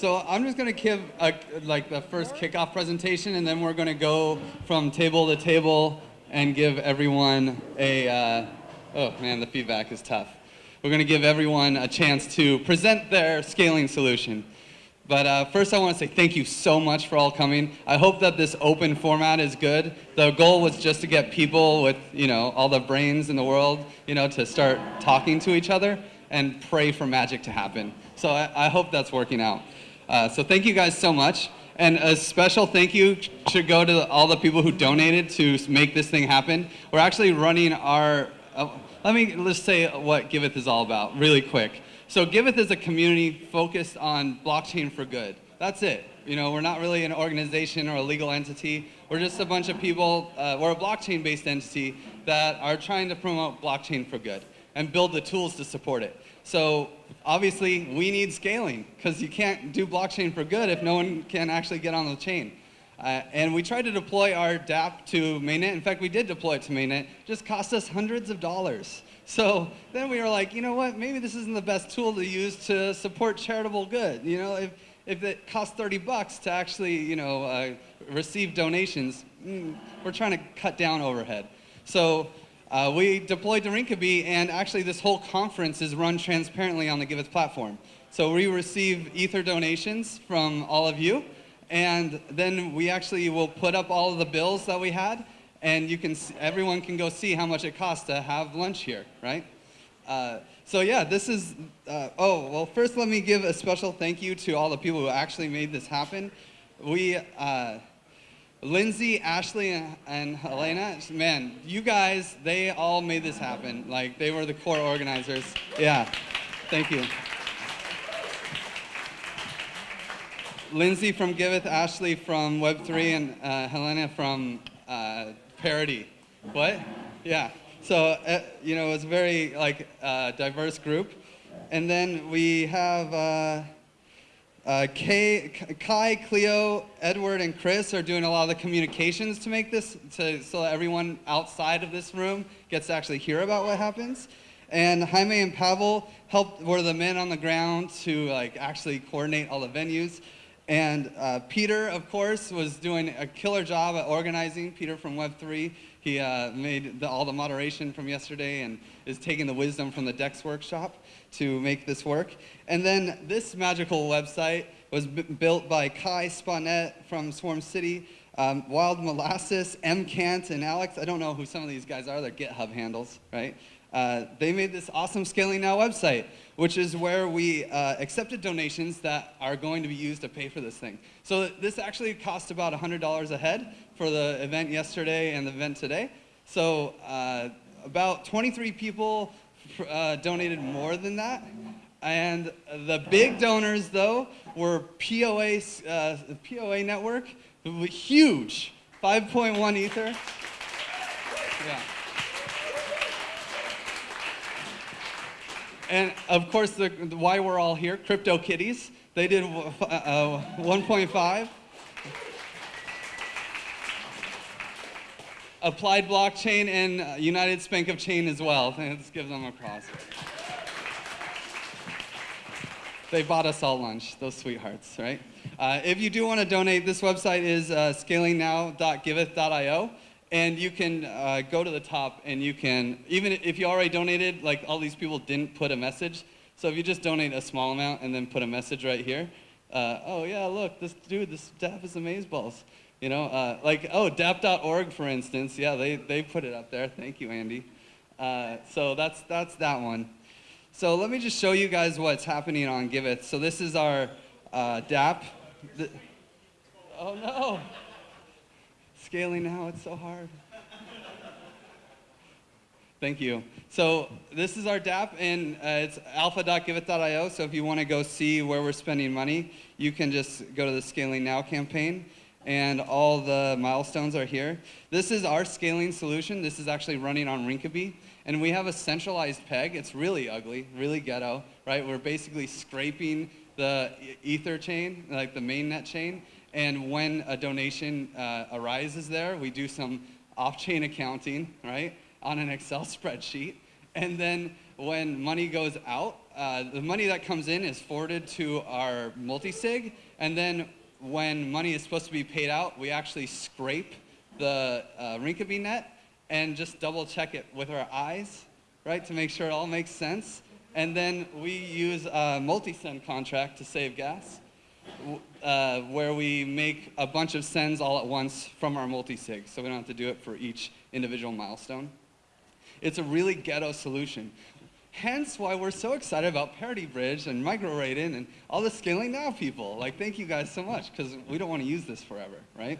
So I'm just gonna give a, like the first kickoff presentation, and then we're gonna go from table to table and give everyone a. Uh, oh man, the feedback is tough. We're gonna give everyone a chance to present their scaling solution. But uh, first, I want to say thank you so much for all coming. I hope that this open format is good. The goal was just to get people with, you know, all the brains in the world, you know, to start talking to each other and pray for magic to happen. So I, I hope that's working out. Uh, so thank you guys so much. And a special thank you should go to all the people who donated to make this thing happen. We're actually running our, uh, let me just say what Giveth is all about really quick. So Giveth is a community focused on blockchain for good. That's it. You know, we're not really an organization or a legal entity. We're just a bunch of people, uh, we're a blockchain-based entity that are trying to promote blockchain for good and build the tools to support it. So obviously we need scaling because you can't do blockchain for good if no one can actually get on the chain. Uh, and we tried to deploy our dApp to mainnet. In fact, we did deploy it to mainnet. Just cost us hundreds of dollars. So then we were like, you know what, maybe this isn't the best tool to use to support charitable good. You know, if, if it costs 30 bucks to actually, you know, uh, receive donations, mm, we're trying to cut down overhead. So uh, we deployed to Rinkeby, and actually this whole conference is run transparently on the Giveth platform. So we receive Ether donations from all of you, and then we actually will put up all of the bills that we had, and you can everyone can go see how much it costs to have lunch here, right? Uh, so yeah, this is, uh, oh, well first let me give a special thank you to all the people who actually made this happen. We, uh, Lindsay, Ashley, and, Helena, man, you guys, they all made this happen. Like, they were the core organizers. Yeah, thank you. Lindsay from Giveth, Ashley from Web3, and uh, Helena from uh, Parity. What? Yeah. So, uh, you know, it's a very like uh, diverse group. And then we have uh, Kay, Kai, Cleo, Edward, and Chris are doing a lot of the communications to make this, to, so that everyone outside of this room gets to actually hear about what happens. And Jaime and Pavel helped, were the men on the ground to like actually coordinate all the venues. And uh, Peter, of course, was doing a killer job at organizing. Peter from Web3, he uh, made the, all the moderation from yesterday and is taking the wisdom from the DEX workshop to make this work. And then this magical website was built by Kai Sponette from Swarm City, um, Wild Molasses, MCant, and Alex. I don't know who some of these guys are, they're GitHub handles, right? Uh, they made this awesome Scaling Now website, which is where we uh, accepted donations that are going to be used to pay for this thing. So this actually cost about $100 a head for the event yesterday and the event today. So uh, about 23 people uh, donated more than that. And the big donors, though, were POA, uh, POA network, huge, 5.1 Ether. Yeah. And of course, the, the, why we're all here, Crypto Kitties, they did uh, uh 1.5. Applied Blockchain and uh, United Spank of Chain as well. Let's give them a cross. They bought us all lunch, those sweethearts, right? Uh, if you do want to donate, this website is uh, scalingnow.giveth.io. And you can uh, go to the top and you can, even if you already donated, like all these people didn't put a message. So if you just donate a small amount and then put a message right here, uh, oh yeah, look, this dude, this DAP is amazeballs. You know, uh, like, oh, DAP.org, for instance, yeah, they, they put it up there. Thank you, Andy. Uh, so that's, that's that one. So let me just show you guys what's happening on Giveth. So this is our uh, dApp. The, oh no scaling now, it's so hard. Thank you. So this is our dApp, and uh, it's alpha.giveth.io, so if you want to go see where we're spending money, you can just go to the Scaling Now campaign, and all the milestones are here. This is our scaling solution. This is actually running on Rinkeby, and we have a centralized peg. It's really ugly, really ghetto, right? We're basically scraping the Ether chain, like the mainnet chain, and when a donation uh, arises there, we do some off-chain accounting, right, on an Excel spreadsheet. And then when money goes out, uh, the money that comes in is forwarded to our multi-sig, and then when money is supposed to be paid out, we actually scrape the uh, Rinkeby net and just double check it with our eyes, right, to make sure it all makes sense. And then we use a multi-send contract to save gas, uh, where we make a bunch of sends all at once from our multi-sig, so we don't have to do it for each individual milestone. It's a really ghetto solution. Hence why we're so excited about Parity Bridge and MicroRaiden and all the scaling now people. Like, thank you guys so much because we don't want to use this forever, right?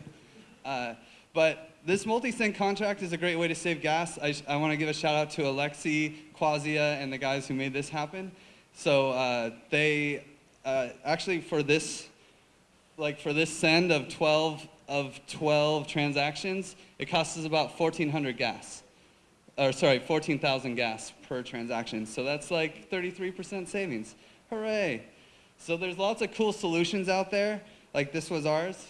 Uh, but this multi-sync contract is a great way to save gas. I, I want to give a shout out to Alexi, Quasia, and the guys who made this happen. So uh, they uh, actually for this like for this send of 12 of 12 transactions, it costs us about 1,400 gas, or sorry, 14,000 gas per transaction. So that's like 33% savings. Hooray! So there's lots of cool solutions out there. Like this was ours.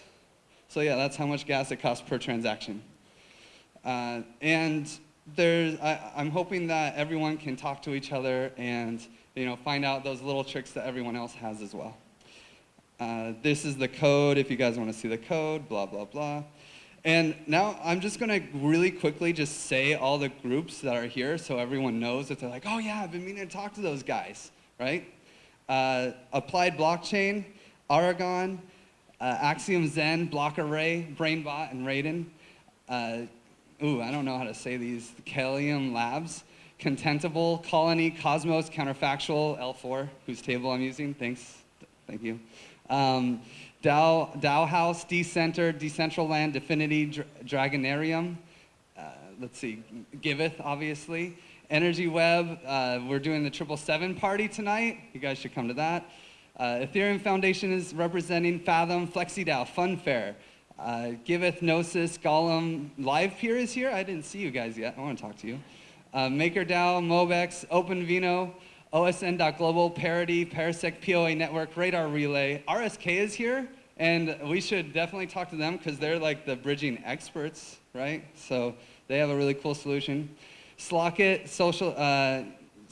So yeah, that's how much gas it costs per transaction. Uh, and there's, I, I'm hoping that everyone can talk to each other and you know find out those little tricks that everyone else has as well. Uh, this is the code if you guys want to see the code, blah, blah, blah. And now I'm just going to really quickly just say all the groups that are here so everyone knows that they're like, oh yeah, I've been meaning to talk to those guys, right? Uh, Applied Blockchain, Aragon, uh, Axiom Zen, Block Array, BrainBot, and Raiden. Uh, ooh, I don't know how to say these. Kalium Labs, Contentable, Colony, Cosmos, Counterfactual, L4, whose table I'm using. Thanks. Thank you. Um, Dow, Dow House, Decenter, Decentraland, DFINITY, Dra- Dragonereum. Uh, let's see, Giveth, obviously. Energy Web, uh, we're doing the triple seven party tonight. You guys should come to that. Uh, Ethereum Foundation is representing Fathom, FlexiDAO, Funfair. Uh, Giveth, Gnosis, Golem, LivePeer is here. I didn't see you guys yet. I want to talk to you. Uh, MakerDAO, Mobex, OpenVino, OSN.global, Parity, Parsec, POA Network, Radar Relay. RSK is here, and we should definitely talk to them because they're like the bridging experts, right? So they have a really cool solution. Slockit, social, uh,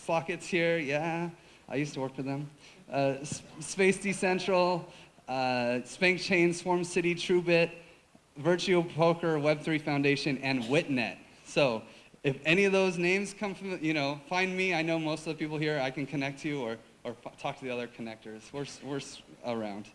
Slockit's here, yeah. I used to work for them. Uh, Space Decentral, uh, Spank Chain, Swarm City, TrueBit, Virtual Poker, Web3 Foundation, and Witnet. So if any of those names come from, you know, find me. I know most of the people here. I can connect you or, or talk to the other connectors. We're, we're around.